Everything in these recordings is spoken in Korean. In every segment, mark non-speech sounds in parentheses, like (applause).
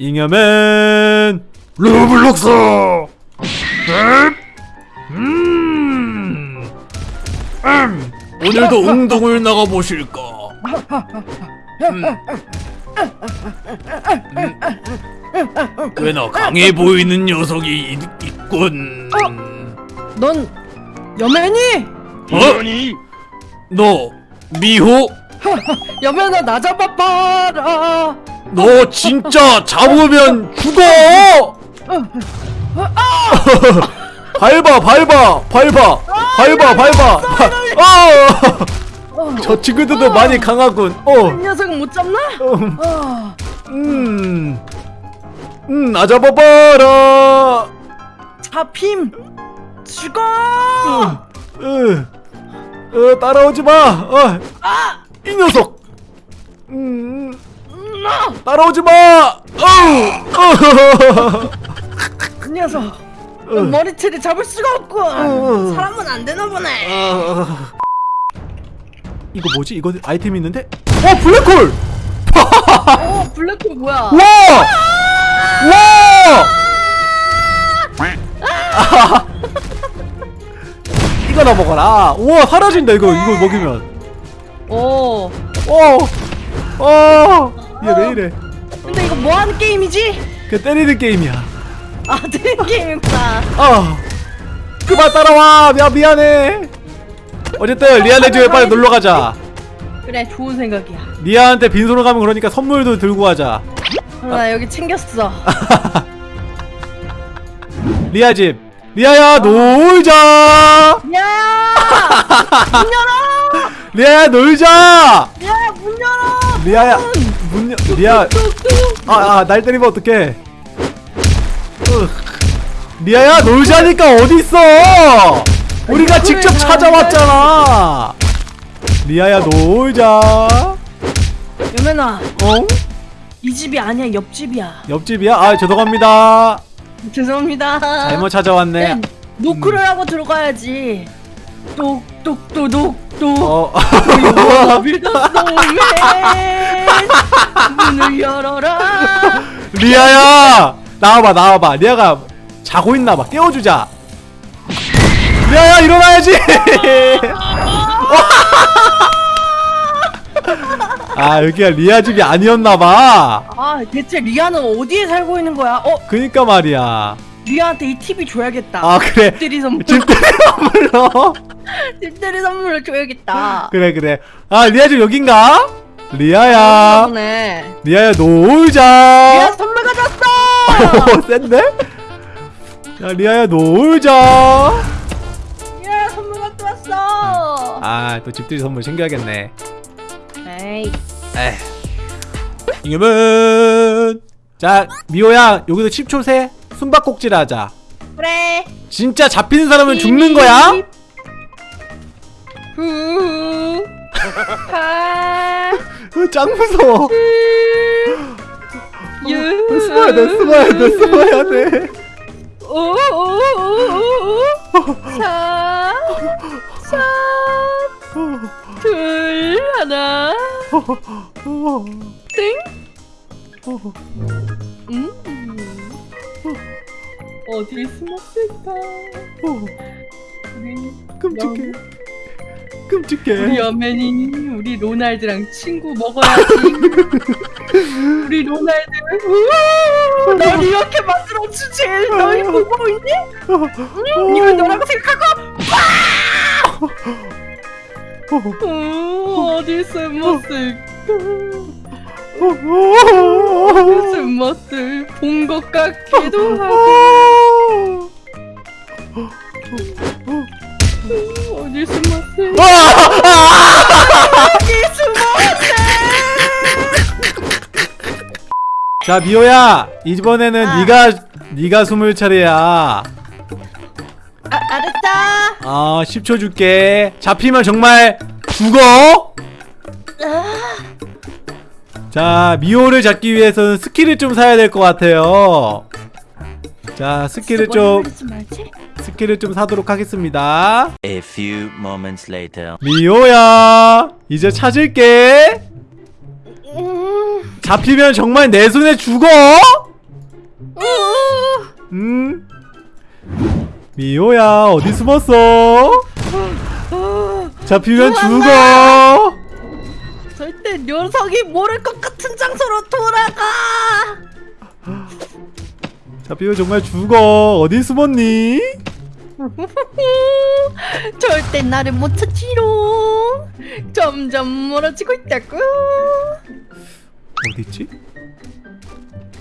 잉여맨 로블록스 음. 음. 오늘도 운동을 나가 보실까 음. 음. 꽤나 강해 보이는 녀석이 있, 있군 넌 여맨이? 어? 너 미호? (laughs) 여맨아 나 잡아봐라 너 진짜 잡으면 죽어! (laughs) 밟아 밟아 밟아 밟아 밟아 아! 저 친구들도 많이 강하군 이 어. 녀석은 못 잡나? 음, 아, 음, 음, 나 잡아봐라. 잡힘 죽어 으, 으, 따라오지 마. 어, 이 녀석. 음, 따라오지 마. 어우, 그 녀석 어. 머리채를 잡을 수가 없군 어. 사람은 안 되나 보네 어. 이거 뭐지? 이거 아이템 있는데? 어, 블랙홀. 어 블랙홀 뭐야 와! 와! (laughs) 이거 나 먹어라. 우와 사라진다 이거 이거 먹이면. 어 어, 어, 얘왜 이래? 근데 이거 뭐 하는 게임이지? 그 때리는 게임이야. 아 되는 게임이구나 아, 그만 따라와. 야 미안해. 어쨌든 리아네 집에 빨리 놀러 가자. 그래 좋은 생각이야 리아한테 빈손으로 가면 그러니까 선물도 들고 가자. 어, 나 여기 챙겼어 (laughs) 리아 집. 리아야 놀자. 야야 (laughs) 문 열어 리아야 놀자. 야야 문 열어 리아야 문 여- 리아. 아아 날 때리면 어떡해. 으. 리아야 놀자니까 어딨어? 우리가 직접 나 찾아왔잖아. 리아야 놀자. 여맨아. 어? 이 집이 아니야 옆집이야. 옆집이야? 아 죄송합니다. 죄송합니다. 잘못 찾아왔네. 네, 노크를 하고 들어가야지. 똑똑똑똑 똑 어. 문을 열어라? (laughs) 리아야 나와봐 나와봐. 리아가 자고 있나봐. 깨워주자. 리아야 일어나야지. (laughs) 아 여기가 리아 집이 아니었나봐. 아 대체 리아는 어디에 살고 있는 거야? 어? 그니까 말이야. 리아한테 이 TV 줘야겠다. 아 그래. 집들이 선물 집들이 선물로 집들이 선물을 줘야겠다. 그래 그래. 아 리아 집 여긴가? 리아야. 보네. 리아야 리아 놀자 선물 가져왔어! 오 (laughs) 센데? 야 리아야 놀자. 리아 선물 가져왔어! 아 또 집들이 선물 챙겨야겠네. 에이. 에이 이겨면 자 미호야 여기서 10초 세 숨바꼭질 하자. 그래. 진짜 잡히는 사람은 죽는 거야? 짱 무서워? 유. 숨어야 돼? 숨어야 돼? 숨어야 돼? 오오오오오. 사, 사, 둘, 하나, 땡. 음. 어디 숨었을까? 우리 끔찍해 우리 여맨이 우리 로날드랑 친구 먹어야지. (laughs) 우리 로날드, 널 이렇게 만들어 주지. 너희 보고 있니? 음, 이걸 너라고 생각하고. 어, 어디? 어디 숨었을 본 것 같기도 하고 자 미호야 이번에는 아. 네가 네가 숨을 차례야. 아, 알았다. 아 10초 줄게. 잡히면 정말 죽어? 자 미호를 잡기 위해서는 skill을 좀 사야 될 것 같아요. 자 skill을 좀? Skill을 좀 사도록 하겠습니다. A few moments later. 미호야 이제 찾을게. 음, 잡히면 정말 내 손에 죽어 우! 음? 미호야 어디 숨었어? 잡히면 죽어. 절대 녀석이 모를 것 같은 장소로 돌아가. 잡히면 정말 죽어. 어디 숨었니? (laughs) 절대 나를 못 찾지롱. 점점 멀어지고 있다고. 어딨지?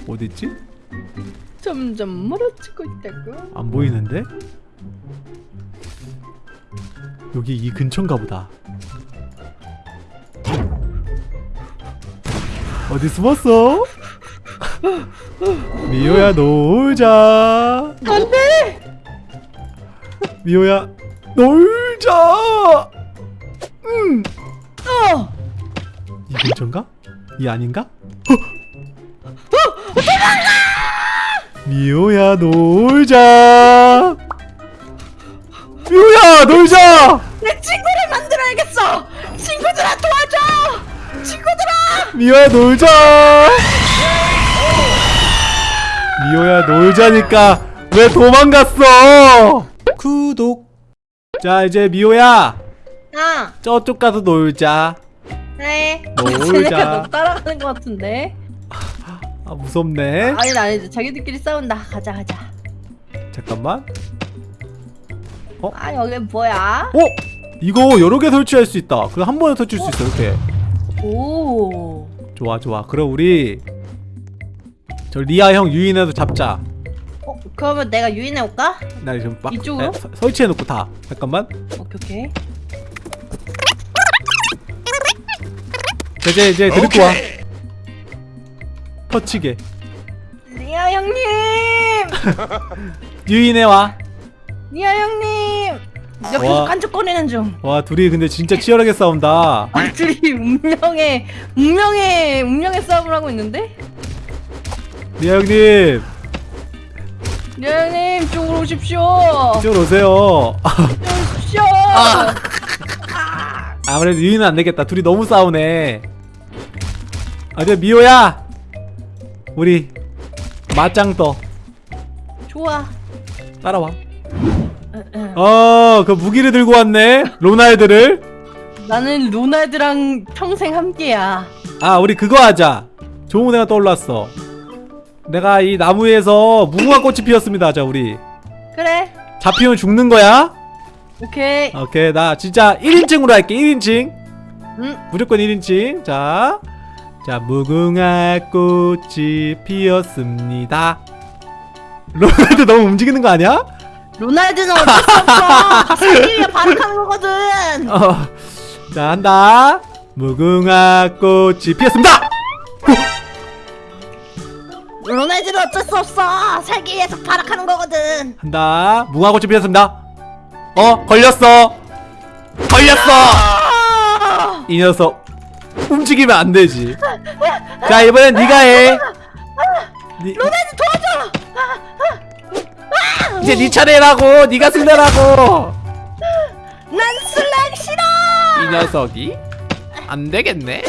어딨지? 점점 멀어지고 있다고. 안 보이는데? 여기 이 근처인가 보다. 어디 숨었어? 미호야 놀자. 안돼. 미호야 놀자. 근처인가? 이 아닌가? 미호야 놀자. 미호야 놀자. 내 친구를 만들어야겠어. 친구들아 도와줘. 친구들아. 미호야 놀자. 미호야 놀자니까 왜 도망갔어? 구독. 자 이제 미호야 아. 저쪽 가서 놀자. 네. 놀자. 쟤네가 너 따라가는 것 같은데. 아 무섭네. 아니 아니 자기들끼리 싸운다. 가자 가자. 잠깐만. 아 여기 뭐야? 어? 이거 여러 개 설치할 수 있다. 그럼 한 번에 설치할 수 있어 이렇게. 오. 좋아 좋아. 그럼 우리 저 리아 형 유인해서 잡자. 어 그러면 내가 유인해 올까? 나 지금 막 이쪽으로? 에, 서- 설치해놓고 다. 잠깐만. 오케이 오케이. 이제 이제 데리고 와. 덮치게. 리아 형님. (laughs) 유인해 와. 리아 형님. 옆에서 와. 깐족거리는 중. 와 둘이 근데 진짜 치열하게 싸운다. 둘이 (laughs) 운명의 운명의 운명의 싸움을 하고 있는데? 리아 형님 리아 형님 쪽으로 오십시오. 이쪽으로 오세요. 쪽으로 오십시오. (laughs) 아무래도 유인은 안 되겠다. 둘이 너무 싸우네. 아, 저 미호야. 우리 맞짱 떠. 좋아. 따라와. 응, 응. 어, 그 무기를 들고 왔네. 로날드를. 나는 로날드랑 평생 함께야. 아, 우리 그거 하자. 좋은 애가 떠올랐어. 내가 이 나무에서 무궁화 꽃이 피었습니다. 하자, 우리. 그래. 잡히면 죽는 거야. 오케이. 오케이, 나 진짜 1인칭으로 할게. 1인칭. 응. 무조건 1인칭. 자. 자, 무궁화 꽃이 피었습니다. 로날드 너무 움직이는 거 아니야? 로날드는 어쩔 수 없어. 세계에 발악하는 거거든. 어. 자, 한다. 무궁화 꽃이 피었습니다. 로날드는 어쩔 수 없어. 세계에서 발악하는 거거든. 한다. 무궁화 꽃이 피었습니다. 어, 걸렸어. 걸렸어. 아! 이 녀석 움직이면 안 되지. 자, 이번엔 네가 해. 니, 로날드 도와줘. 이제 네 차례라고. 네가 승자라고. 난 슬라임 싫어. 이 녀석이 안 되겠네.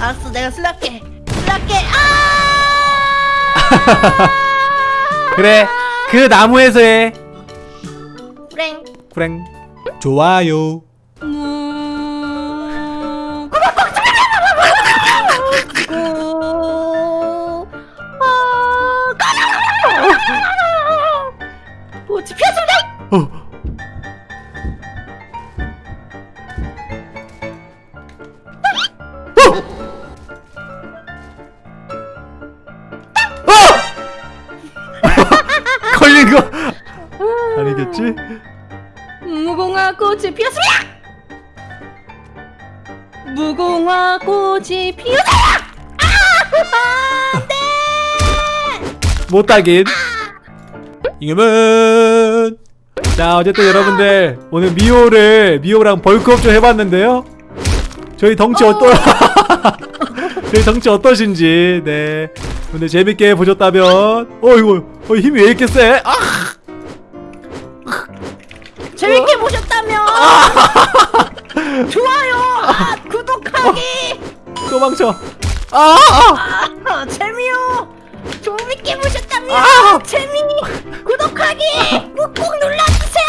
알았어, 내가 슬라게. 슬라게. 아! (laughs) 그래. 그 나무에서 해. 프랭. 프랭. 좋아요. (laughs) 걸린 거? 아니겠지? 무궁화 꽃이 피었습니다. 무궁화 꽃이 피었습니다. 못하긴. 이겨면 자 어쨌든 여러분들 오늘 미호를 미호랑 벌크업 좀 해봤는데요. 저희 덩치 어떠 (laughs) 저희 덩치 어떠신지 네. 오늘 재밌게 보셨다면 어 이거 어, 힘이 왜 이렇게 세? 아! 재밌게 보셨다면 (laughs) 좋아요, 아, 구독하기, 도망쳐 아! 아! 아, 재미요. 재밌게 보셨다면 아! 재미 구독하기 꾹꾹 눌러주세요.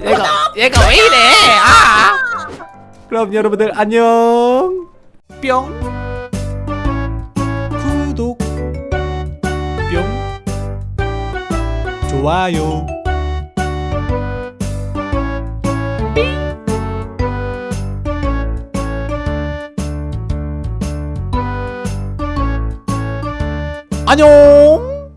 얘가 얘가 왜 이래? 아! 그럼 여러분들 안녕. 뿅. 좋아요. 안녕.